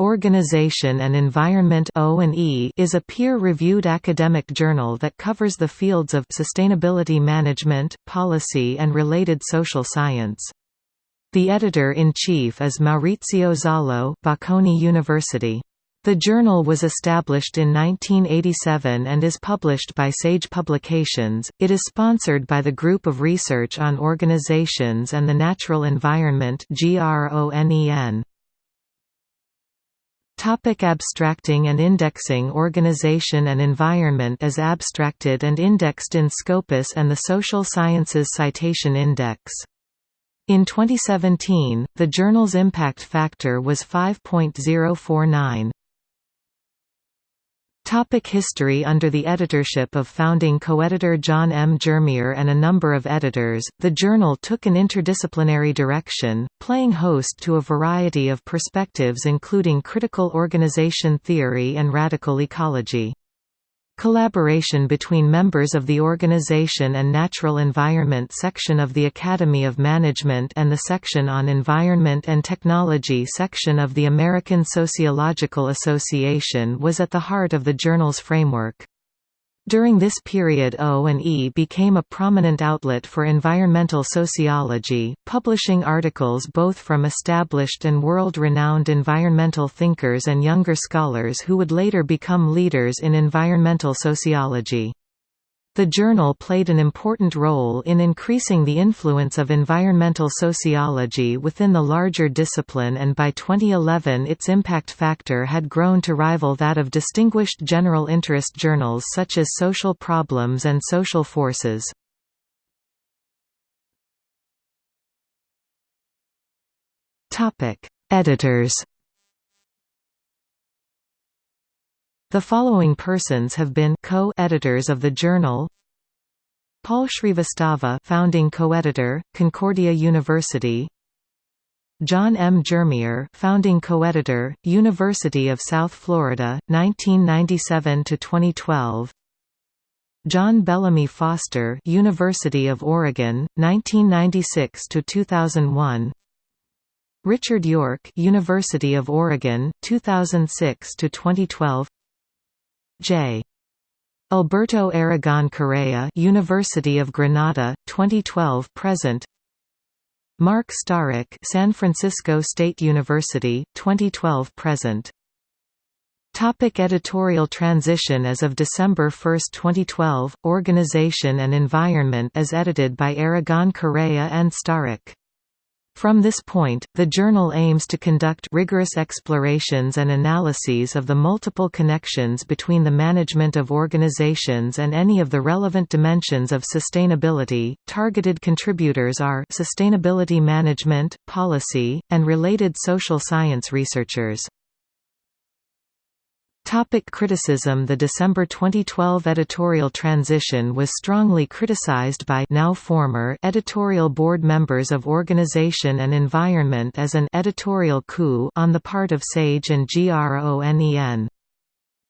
Organization and Environment O&E is a peer-reviewed academic journal that covers the fields of sustainability management, policy and related social science. The editor-in-chief is Maurizio Zollo Bocconi University. The journal was established in 1987 and is published by Sage Publications. It is sponsored by the Group of Research on Organizations and the Natural Environment (GRONEN). Topic abstracting and indexing Organization and environment is abstracted and indexed in Scopus and the Social Sciences Citation Index. In 2017, the journal's impact factor was 5.049. Topic history Under the editorship of founding co-editor John M. Jermier and a number of editors, the journal took an interdisciplinary direction, playing host to a variety of perspectives including critical organization theory and radical ecology. Collaboration between members of the Organization and Natural Environment section of the Academy of Management and the section on Environment and Technology section of the American Sociological Association was at the heart of the journal's framework. During this period O&E became a prominent outlet for environmental sociology, publishing articles both from established and world-renowned environmental thinkers and younger scholars who would later become leaders in environmental sociology. The journal played an important role in increasing the influence of environmental sociology within the larger discipline and by 2011 its impact factor had grown to rival that of distinguished general interest journals such as Social Problems and Social Forces. Editors The following persons have been co-editors of the journal Paul Shrivastava founding co-editor, Concordia University John M. Jermier founding co-editor, University of South Florida, 1997 to 2012. John Bellamy Foster University of Oregon, 1996 to 2001. Richard York University of Oregon, 2006–2012 J. Alberto Aragon Correa University of Granada 2012 present Mark Starik San Francisco State University 2012 present Topic editorial transition As of December 1, 2012, Organization and Environment is edited by Aragon Correa and Starik. From this point, the journal aims to conduct rigorous explorations and analyses of the multiple connections between the management of organizations and any of the relevant dimensions of sustainability. Targeted contributors are sustainability management, policy, and related social science researchers. Topic criticism The December 2012 editorial transition was strongly criticized by now former editorial board members of Organization and Environment as an editorial coup on the part of SAGE and GRONEN.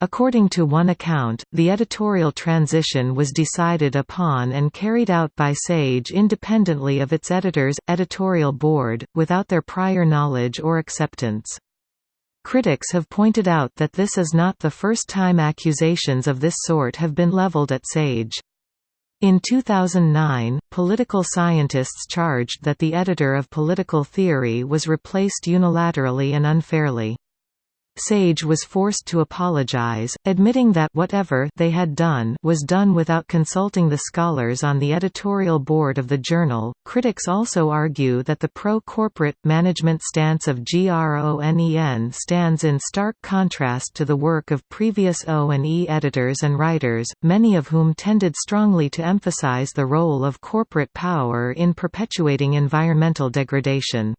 According to one account, the editorial transition was decided upon and carried out by SAGE independently of its editors, editorial board, without their prior knowledge or acceptance. Critics have pointed out that this is not the first time accusations of this sort have been leveled at SAGE. In 2009, political scientists charged that the editor of Political Theory was replaced unilaterally and unfairly. Sage was forced to apologize, admitting that whatever they had done was done without consulting the scholars on the editorial board of the journal. Critics also argue that the pro-corporate management stance of GRONEN stands in stark contrast to the work of previous O&E editors and writers, many of whom tended strongly to emphasize the role of corporate power in perpetuating environmental degradation.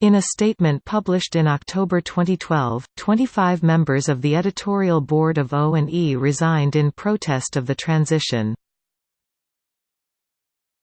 In a statement published in October 2012, 25 members of the editorial board of O&E resigned in protest of the transition.